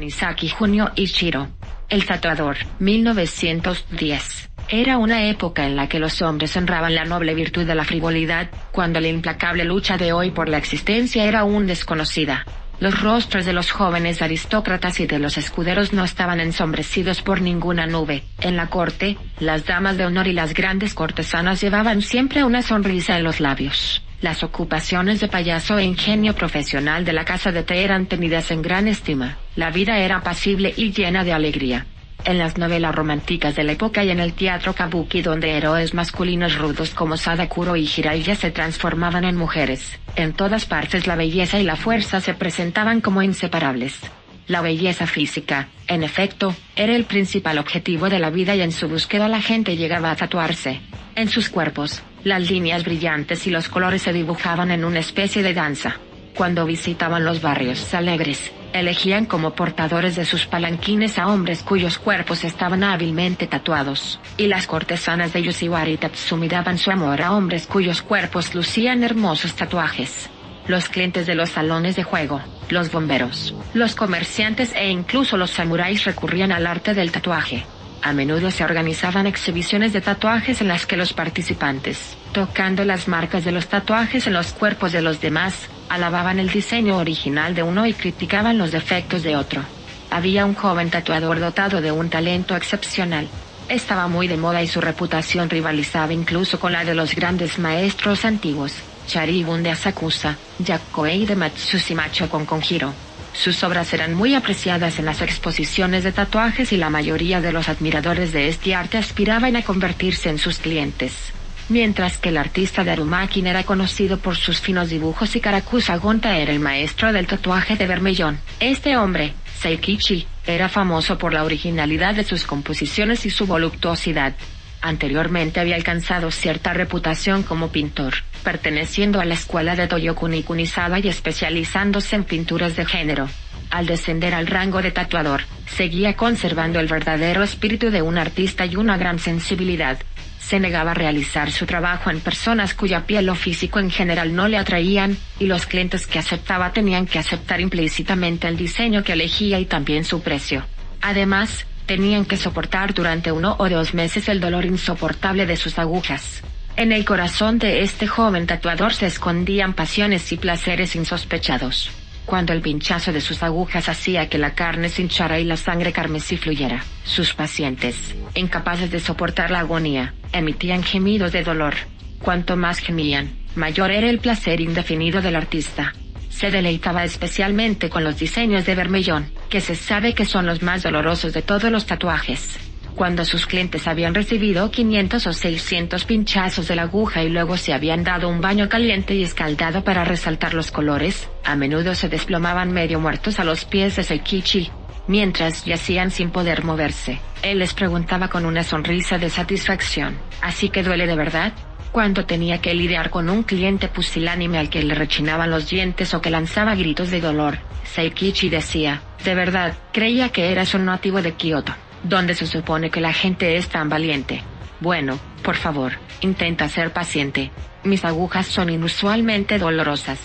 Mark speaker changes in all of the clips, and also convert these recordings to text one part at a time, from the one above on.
Speaker 1: Tanisaki Junio Ichiro. El tatuador, 1910. Era una época en la que los hombres honraban la noble virtud de la frivolidad, cuando la implacable lucha de hoy por la existencia era aún desconocida. Los rostros de los jóvenes aristócratas y de los escuderos no estaban ensombrecidos por ninguna nube. En la corte, las damas de honor y las grandes cortesanas llevaban siempre una sonrisa en los labios. Las ocupaciones de payaso e ingenio profesional de la casa de té eran tenidas en gran estima. La vida era apacible y llena de alegría. En las novelas románticas de la época y en el teatro kabuki donde héroes masculinos rudos como Sadakuro y Jiraiya se transformaban en mujeres, en todas partes la belleza y la fuerza se presentaban como inseparables. La belleza física, en efecto, era el principal objetivo de la vida y en su búsqueda la gente llegaba a tatuarse. En sus cuerpos, las líneas brillantes y los colores se dibujaban en una especie de danza. Cuando visitaban los barrios alegres, elegían como portadores de sus palanquines a hombres cuyos cuerpos estaban hábilmente tatuados, y las cortesanas de Yoshiwari Tatsumi daban su amor a hombres cuyos cuerpos lucían hermosos tatuajes. Los clientes de los salones de juego, los bomberos, los comerciantes e incluso los samuráis recurrían al arte del tatuaje. A menudo se organizaban exhibiciones de tatuajes en las que los participantes, tocando las marcas de los tatuajes en los cuerpos de los demás, alababan el diseño original de uno y criticaban los defectos de otro. Había un joven tatuador dotado de un talento excepcional. Estaba muy de moda y su reputación rivalizaba incluso con la de los grandes maestros antiguos, Charibun de Asakusa, Yakoei de Matsushima con Konjiro. Sus obras eran muy apreciadas en las exposiciones de tatuajes y la mayoría de los admiradores de este arte aspiraban a convertirse en sus clientes. Mientras que el artista de Arumakin era conocido por sus finos dibujos y Karakusa Gonta era el maestro del tatuaje de Bermellón. Este hombre, Seikichi, era famoso por la originalidad de sus composiciones y su voluptuosidad. Anteriormente había alcanzado cierta reputación como pintor, perteneciendo a la escuela de Toyokuni Kunisada y especializándose en pinturas de género. Al descender al rango de tatuador, seguía conservando el verdadero espíritu de un artista y una gran sensibilidad. Se negaba a realizar su trabajo en personas cuya piel o físico en general no le atraían, y los clientes que aceptaba tenían que aceptar implícitamente el diseño que elegía y también su precio. Además, tenían que soportar durante uno o dos meses el dolor insoportable de sus agujas. En el corazón de este joven tatuador se escondían pasiones y placeres insospechados. Cuando el pinchazo de sus agujas hacía que la carne se hinchara y la sangre carmesí fluyera, sus pacientes, incapaces de soportar la agonía, emitían gemidos de dolor. Cuanto más gemían, mayor era el placer indefinido del artista. Se deleitaba especialmente con los diseños de Bermellón, que se sabe que son los más dolorosos de todos los tatuajes. Cuando sus clientes habían recibido 500 o 600 pinchazos de la aguja y luego se habían dado un baño caliente y escaldado para resaltar los colores, a menudo se desplomaban medio muertos a los pies de Seikichi, mientras yacían sin poder moverse. Él les preguntaba con una sonrisa de satisfacción, ¿así que duele de verdad? Cuando tenía que lidiar con un cliente pusilánime al que le rechinaban los dientes o que lanzaba gritos de dolor, Seikichi decía, de verdad, creía que eras un nativo de Kioto, donde se supone que la gente es tan valiente. Bueno, por favor, intenta ser paciente. Mis agujas son inusualmente dolorosas.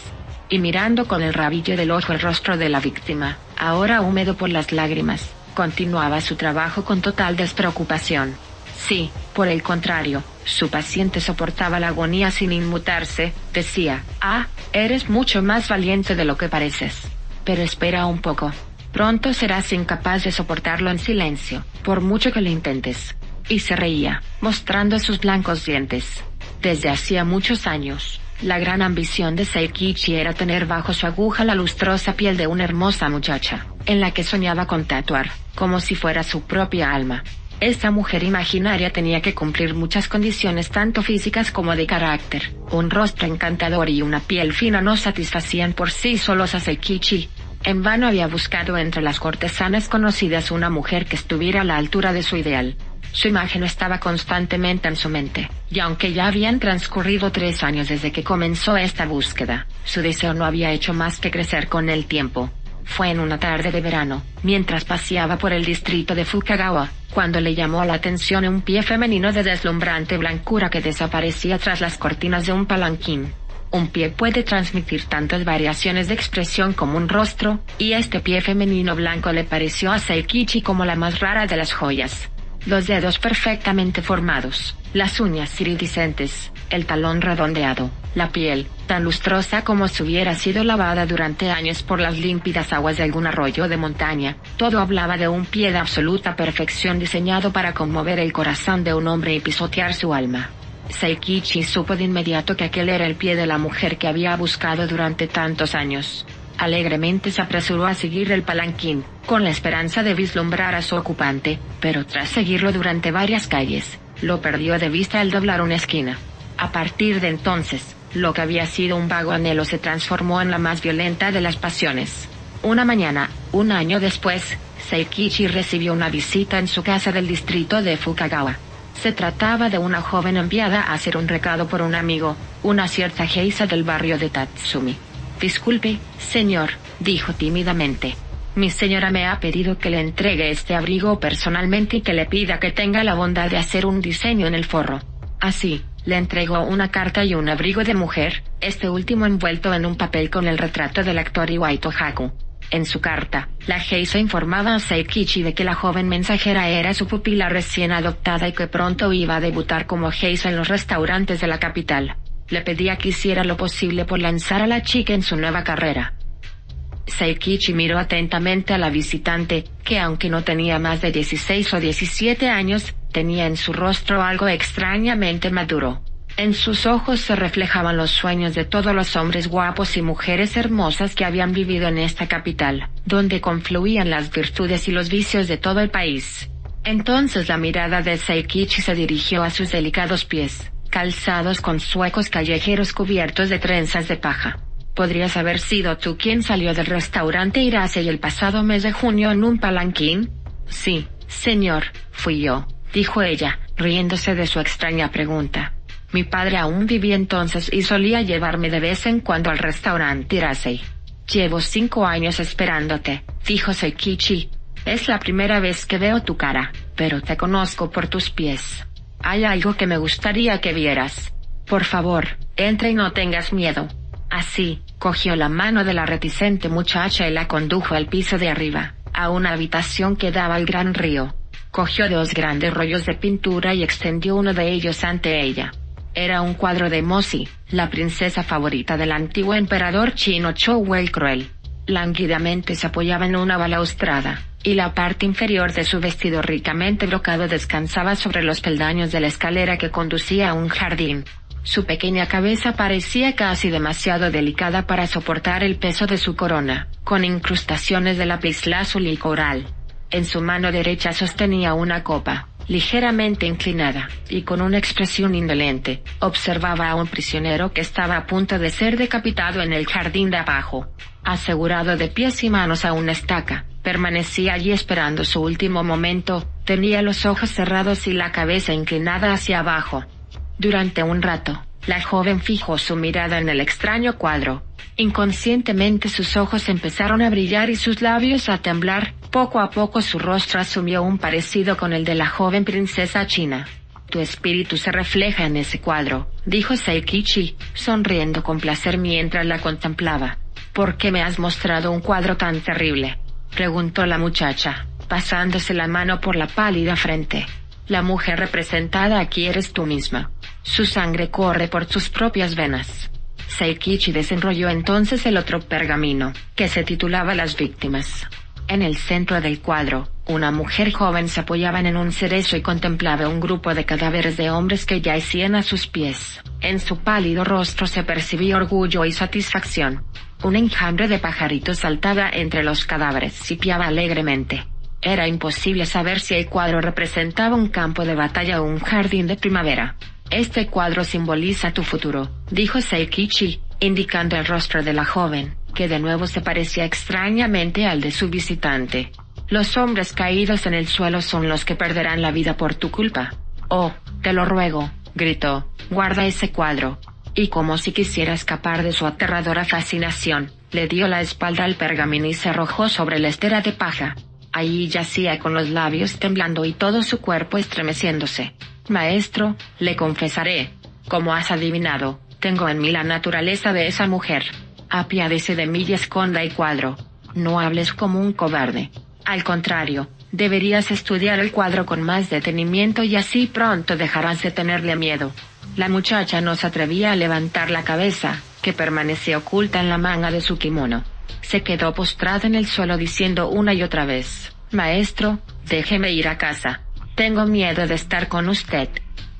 Speaker 1: Y mirando con el rabillo del ojo el rostro de la víctima, ahora húmedo por las lágrimas, continuaba su trabajo con total despreocupación. Sí, por el contrario, su paciente soportaba la agonía sin inmutarse, decía, ah, eres mucho más valiente de lo que pareces. Pero espera un poco. Pronto serás incapaz de soportarlo en silencio, por mucho que lo intentes. Y se reía, mostrando sus blancos dientes. Desde hacía muchos años, la gran ambición de Seikichi era tener bajo su aguja la lustrosa piel de una hermosa muchacha, en la que soñaba con tatuar, como si fuera su propia alma. Esta mujer imaginaria tenía que cumplir muchas condiciones tanto físicas como de carácter. Un rostro encantador y una piel fina no satisfacían por sí solos a Seikichi. En vano había buscado entre las cortesanas conocidas una mujer que estuviera a la altura de su ideal. Su imagen estaba constantemente en su mente, y aunque ya habían transcurrido tres años desde que comenzó esta búsqueda, su deseo no había hecho más que crecer con el tiempo. Fue en una tarde de verano, mientras paseaba por el distrito de Fukagawa, cuando le llamó la atención un pie femenino de deslumbrante blancura que desaparecía tras las cortinas de un palanquín. Un pie puede transmitir tantas variaciones de expresión como un rostro, y este pie femenino blanco le pareció a Seikichi como la más rara de las joyas. Los dedos perfectamente formados, las uñas iridiscentes, el talón redondeado, la piel, tan lustrosa como si hubiera sido lavada durante años por las límpidas aguas de algún arroyo de montaña, todo hablaba de un pie de absoluta perfección diseñado para conmover el corazón de un hombre y pisotear su alma. Seikichi supo de inmediato que aquel era el pie de la mujer que había buscado durante tantos años. Alegremente se apresuró a seguir el palanquín, con la esperanza de vislumbrar a su ocupante, pero tras seguirlo durante varias calles, lo perdió de vista al doblar una esquina. A partir de entonces, lo que había sido un vago anhelo se transformó en la más violenta de las pasiones. Una mañana, un año después, Seikichi recibió una visita en su casa del distrito de Fukagawa. Se trataba de una joven enviada a hacer un recado por un amigo, una cierta Geisa del barrio de Tatsumi. Disculpe, señor, dijo tímidamente. Mi señora me ha pedido que le entregue este abrigo personalmente y que le pida que tenga la bondad de hacer un diseño en el forro. Así, le entregó una carta y un abrigo de mujer, este último envuelto en un papel con el retrato del actor Iwaito Haku. En su carta, la Geisa informaba a Seikichi de que la joven mensajera era su pupila recién adoptada y que pronto iba a debutar como Geisa en los restaurantes de la capital. Le pedía que hiciera lo posible por lanzar a la chica en su nueva carrera. Seikichi miró atentamente a la visitante, que aunque no tenía más de 16 o 17 años, tenía en su rostro algo extrañamente maduro. En sus ojos se reflejaban los sueños de todos los hombres guapos y mujeres hermosas que habían vivido en esta capital, donde confluían las virtudes y los vicios de todo el país. Entonces la mirada de Seikichi se dirigió a sus delicados pies, calzados con suecos callejeros cubiertos de trenzas de paja. ¿Podrías haber sido tú quien salió del restaurante Irase el pasado mes de junio en un palanquín? Sí, señor, fui yo, dijo ella, riéndose de su extraña pregunta. Mi padre aún vivía entonces y solía llevarme de vez en cuando al restaurante Irasei. Llevo cinco años esperándote, dijo Seikichi. Es la primera vez que veo tu cara, pero te conozco por tus pies. Hay algo que me gustaría que vieras. Por favor, entra y no tengas miedo. Así, cogió la mano de la reticente muchacha y la condujo al piso de arriba, a una habitación que daba al gran río. Cogió dos grandes rollos de pintura y extendió uno de ellos ante ella. Era un cuadro de Mosi, la princesa favorita del antiguo emperador chino Chou el Cruel. Lánguidamente se apoyaba en una balaustrada, y la parte inferior de su vestido ricamente brocado descansaba sobre los peldaños de la escalera que conducía a un jardín. Su pequeña cabeza parecía casi demasiado delicada para soportar el peso de su corona, con incrustaciones de lapislázuli y coral. En su mano derecha sostenía una copa, ligeramente inclinada, y con una expresión indolente, observaba a un prisionero que estaba a punto de ser decapitado en el jardín de abajo. Asegurado de pies y manos a una estaca, permanecía allí esperando su último momento, tenía los ojos cerrados y la cabeza inclinada hacia abajo. Durante un rato, la joven fijó su mirada en el extraño cuadro. Inconscientemente sus ojos empezaron a brillar y sus labios a temblar, poco a poco su rostro asumió un parecido con el de la joven princesa china. Tu espíritu se refleja en ese cuadro, dijo Seikichi, sonriendo con placer mientras la contemplaba. ¿Por qué me has mostrado un cuadro tan terrible? preguntó la muchacha, pasándose la mano por la pálida frente. La mujer representada aquí eres tú misma. Su sangre corre por tus propias venas. Seikichi desenrolló entonces el otro pergamino, que se titulaba Las víctimas. En el centro del cuadro, una mujer joven se apoyaba en un cerezo y contemplaba un grupo de cadáveres de hombres que yacían a sus pies. En su pálido rostro se percibía orgullo y satisfacción. Un enjambre de pajaritos saltaba entre los cadáveres y piaba alegremente. Era imposible saber si el cuadro representaba un campo de batalla o un jardín de primavera. Este cuadro simboliza tu futuro, dijo Seikichi, indicando el rostro de la joven que de nuevo se parecía extrañamente al de su visitante. Los hombres caídos en el suelo son los que perderán la vida por tu culpa. Oh, te lo ruego, gritó, guarda ese cuadro. Y como si quisiera escapar de su aterradora fascinación, le dio la espalda al pergamino y se arrojó sobre la estera de paja. Allí yacía con los labios temblando y todo su cuerpo estremeciéndose. Maestro, le confesaré, como has adivinado, Tengo en mí la naturaleza de esa mujer. Apiádese de mí y esconda el cuadro. No hables como un cobarde. Al contrario, deberías estudiar el cuadro con más detenimiento y así pronto dejarás de tenerle miedo. La muchacha no se atrevía a levantar la cabeza, que permanecía oculta en la manga de su kimono. Se quedó postrada en el suelo diciendo una y otra vez, Maestro, déjeme ir a casa. Tengo miedo de estar con usted.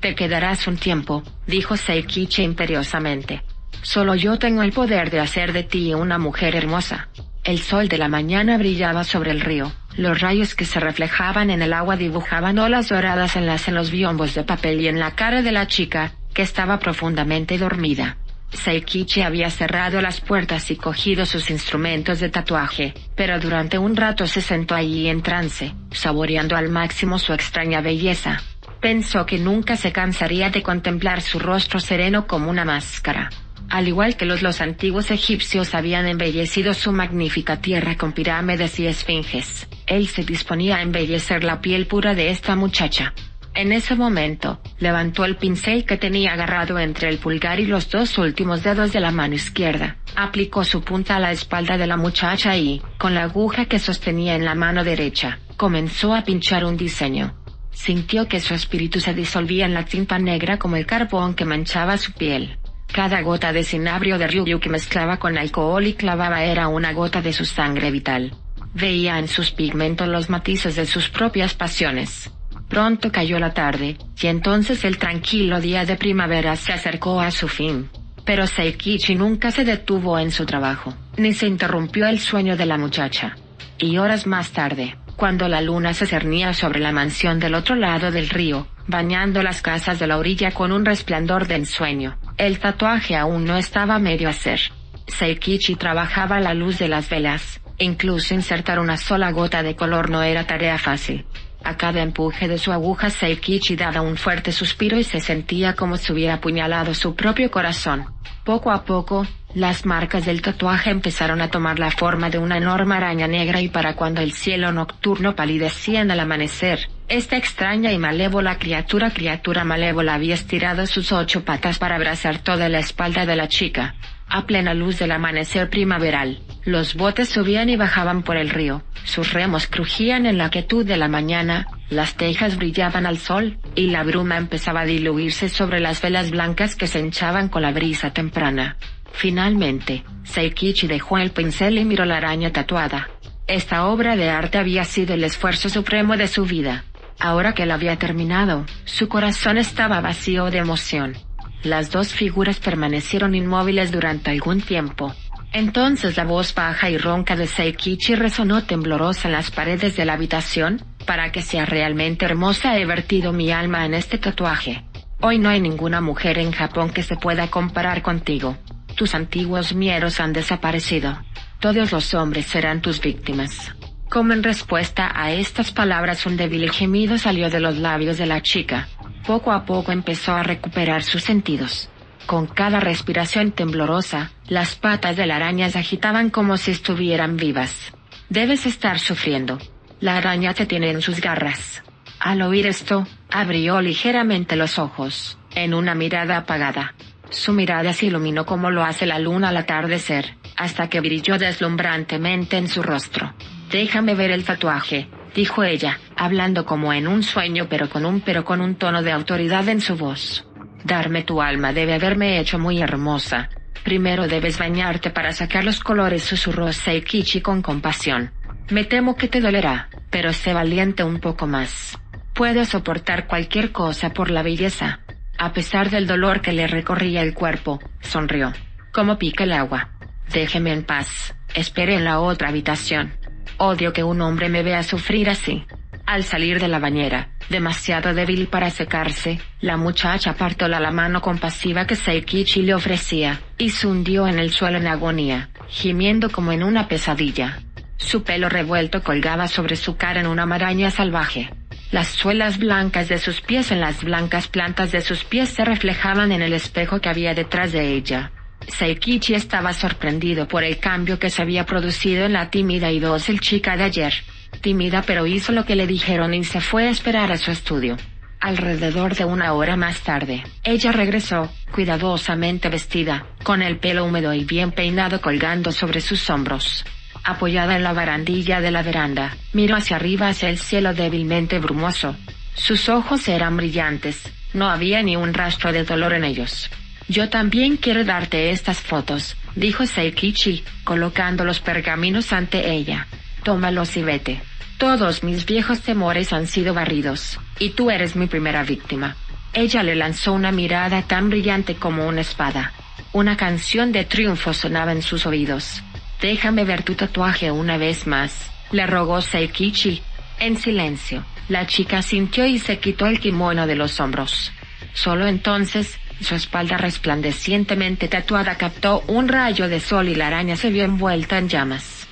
Speaker 1: Te quedarás un tiempo, dijo Seikichi imperiosamente. Solo yo tengo el poder de hacer de ti una mujer hermosa. El sol de la mañana brillaba sobre el río. Los rayos que se reflejaban en el agua dibujaban olas doradas en las en los biombos de papel y en la cara de la chica, que estaba profundamente dormida. Seikichi había cerrado las puertas y cogido sus instrumentos de tatuaje, pero durante un rato se sentó allí en trance, saboreando al máximo su extraña belleza. Pensó que nunca se cansaría de contemplar su rostro sereno como una máscara. Al igual que los, los antiguos egipcios habían embellecido su magnífica tierra con pirámides y esfinges, él se disponía a embellecer la piel pura de esta muchacha. En ese momento, levantó el pincel que tenía agarrado entre el pulgar y los dos últimos dedos de la mano izquierda, aplicó su punta a la espalda de la muchacha y, con la aguja que sostenía en la mano derecha, comenzó a pinchar un diseño. Sintió que su espíritu se disolvía en la tinta negra como el carbón que manchaba su piel. Cada gota de cinabrio de Ryu que mezclaba con alcohol y clavaba era una gota de su sangre vital. Veía en sus pigmentos los matices de sus propias pasiones. Pronto cayó la tarde, y entonces el tranquilo día de primavera se acercó a su fin. Pero Seikichi nunca se detuvo en su trabajo, ni se interrumpió el sueño de la muchacha. Y horas más tarde, cuando la luna se cernía sobre la mansión del otro lado del río, bañando las casas de la orilla con un resplandor de ensueño, el tatuaje aún no estaba medio a hacer. Seikichi trabajaba a la luz de las velas, incluso insertar una sola gota de color no era tarea fácil. A cada empuje de su aguja Seikichi daba un fuerte suspiro y se sentía como si hubiera apuñalado su propio corazón. Poco a poco, las marcas del tatuaje empezaron a tomar la forma de una enorme araña negra y para cuando el cielo nocturno palidecía en el amanecer, esta extraña y malévola criatura criatura malévola había estirado sus ocho patas para abrazar toda la espalda de la chica. A plena luz del amanecer primaveral, los botes subían y bajaban por el río, sus remos crujían en la quietud de la mañana, las tejas brillaban al sol, y la bruma empezaba a diluirse sobre las velas blancas que se hinchaban con la brisa temprana. Finalmente, Seikichi dejó el pincel y miró la araña tatuada. Esta obra de arte había sido el esfuerzo supremo de su vida. Ahora que la había terminado, su corazón estaba vacío de emoción. Las dos figuras permanecieron inmóviles durante algún tiempo. Entonces la voz baja y ronca de Seikichi resonó temblorosa en las paredes de la habitación. Para que sea realmente hermosa he vertido mi alma en este tatuaje. Hoy no hay ninguna mujer en Japón que se pueda comparar contigo. Tus antiguos mieros han desaparecido. Todos los hombres serán tus víctimas. Como en respuesta a estas palabras un débil gemido salió de los labios de la chica. Poco a poco empezó a recuperar sus sentidos. Con cada respiración temblorosa, las patas de la araña se agitaban como si estuvieran vivas. Debes estar sufriendo. La araña te tiene en sus garras. Al oír esto, abrió ligeramente los ojos, en una mirada apagada. Su mirada se iluminó como lo hace la luna al atardecer, hasta que brilló deslumbrantemente en su rostro. Déjame ver el tatuaje, dijo ella, hablando como en un sueño pero con un pero con un tono de autoridad en su voz. Darme tu alma debe haberme hecho muy hermosa. Primero debes bañarte para sacar los colores, susurró Seikichi con compasión. Me temo que te dolerá, pero sé valiente un poco más. Puedo soportar cualquier cosa por la belleza. A pesar del dolor que le recorría el cuerpo, sonrió. Como pica el agua. Déjeme en paz. Espere en la otra habitación. Odio que un hombre me vea sufrir así. Al salir de la bañera, demasiado débil para secarse, la muchacha apartó la mano compasiva que Seikichi le ofrecía, y se hundió en el suelo en agonía, gimiendo como en una pesadilla. Su pelo revuelto colgaba sobre su cara en una maraña salvaje. Las suelas blancas de sus pies en las blancas plantas de sus pies se reflejaban en el espejo que había detrás de ella. Seikichi estaba sorprendido por el cambio que se había producido en la tímida y dócil chica de ayer. Tímida pero hizo lo que le dijeron y se fue a esperar a su estudio. Alrededor de una hora más tarde, ella regresó, cuidadosamente vestida, con el pelo húmedo y bien peinado colgando sobre sus hombros. Apoyada en la barandilla de la veranda, miró hacia arriba hacia el cielo débilmente brumoso. Sus ojos eran brillantes, no había ni un rastro de dolor en ellos. Yo también quiero darte estas fotos, dijo Seikichi, colocando los pergaminos ante ella. Tómalos y vete. Todos mis viejos temores han sido barridos, y tú eres mi primera víctima. Ella le lanzó una mirada tan brillante como una espada. Una canción de triunfo sonaba en sus oídos. Déjame ver tu tatuaje una vez más, le rogó Seikichi. En silencio, la chica sintió y se quitó el kimono de los hombros. Solo entonces, su espalda resplandecientemente tatuada captó un rayo de sol y la araña se vio envuelta en llamas.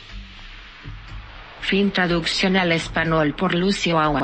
Speaker 1: Fin traducción al español por Lucio Agua.